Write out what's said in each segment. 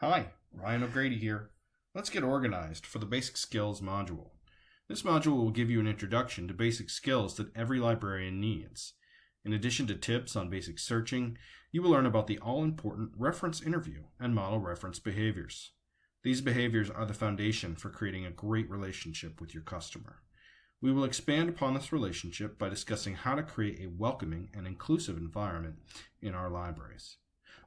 Hi, Ryan O'Grady here. Let's get organized for the Basic Skills module. This module will give you an introduction to basic skills that every librarian needs. In addition to tips on basic searching, you will learn about the all-important reference interview and model reference behaviors. These behaviors are the foundation for creating a great relationship with your customer. We will expand upon this relationship by discussing how to create a welcoming and inclusive environment in our libraries.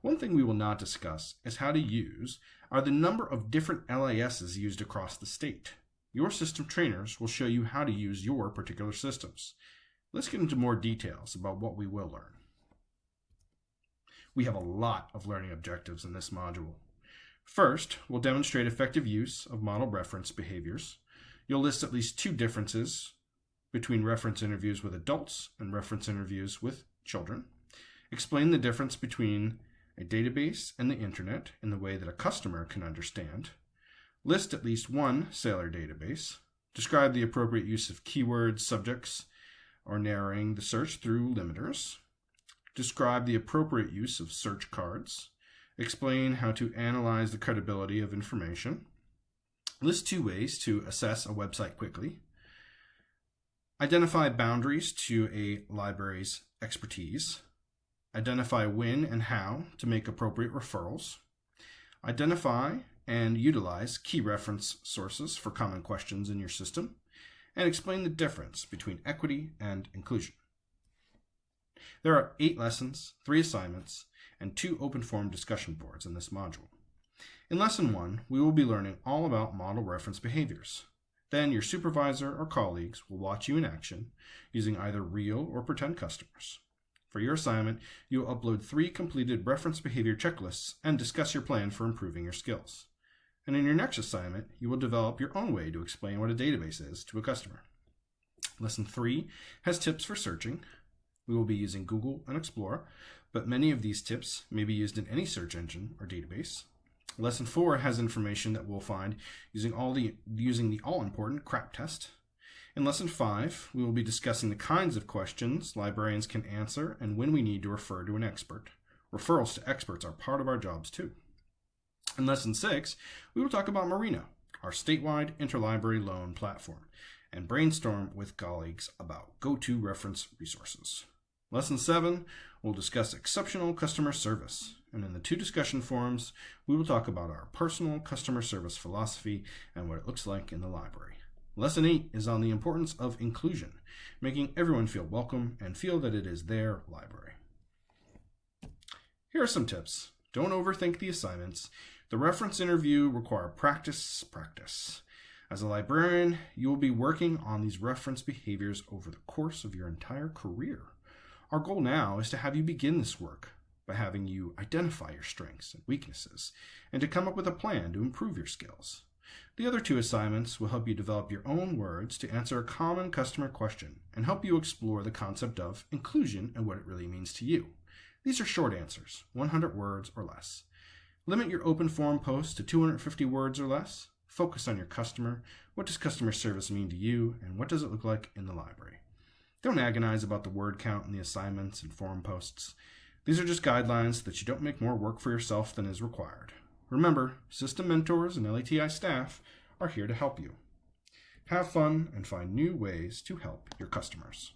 One thing we will not discuss is how to use are the number of different LISs used across the state. Your system trainers will show you how to use your particular systems. Let's get into more details about what we will learn. We have a lot of learning objectives in this module. First, we'll demonstrate effective use of model reference behaviors. You'll list at least two differences between reference interviews with adults and reference interviews with children. Explain the difference between a database and the internet in the way that a customer can understand, list at least one Sailor database, describe the appropriate use of keywords, subjects, or narrowing the search through limiters, describe the appropriate use of search cards, explain how to analyze the credibility of information, list two ways to assess a website quickly, identify boundaries to a library's expertise, identify when and how to make appropriate referrals, identify and utilize key reference sources for common questions in your system, and explain the difference between equity and inclusion. There are eight lessons, three assignments, and two open forum discussion boards in this module. In Lesson 1, we will be learning all about model reference behaviors. Then your supervisor or colleagues will watch you in action using either real or pretend customers. For your assignment, you will upload three completed reference behavior checklists and discuss your plan for improving your skills. And in your next assignment, you will develop your own way to explain what a database is to a customer. Lesson 3 has tips for searching. We will be using Google and Explorer, but many of these tips may be used in any search engine or database. Lesson 4 has information that we'll find using all the using the all-important CRAP test in Lesson 5, we will be discussing the kinds of questions librarians can answer and when we need to refer to an expert. Referrals to experts are part of our jobs too. In Lesson 6, we will talk about Marina, our statewide interlibrary loan platform, and brainstorm with colleagues about go-to reference resources. Lesson 7, we'll discuss exceptional customer service, and in the two discussion forums, we will talk about our personal customer service philosophy and what it looks like in the library. Lesson 8 is on the importance of inclusion, making everyone feel welcome and feel that it is their library. Here are some tips. Don't overthink the assignments. The reference interview require practice, practice. As a librarian, you will be working on these reference behaviors over the course of your entire career. Our goal now is to have you begin this work by having you identify your strengths and weaknesses and to come up with a plan to improve your skills. The other two assignments will help you develop your own words to answer a common customer question and help you explore the concept of inclusion and what it really means to you. These are short answers, 100 words or less. Limit your open forum posts to 250 words or less. Focus on your customer. What does customer service mean to you, and what does it look like in the library? Don't agonize about the word count in the assignments and forum posts. These are just guidelines that you don't make more work for yourself than is required. Remember, system mentors and LATI staff are here to help you. Have fun and find new ways to help your customers.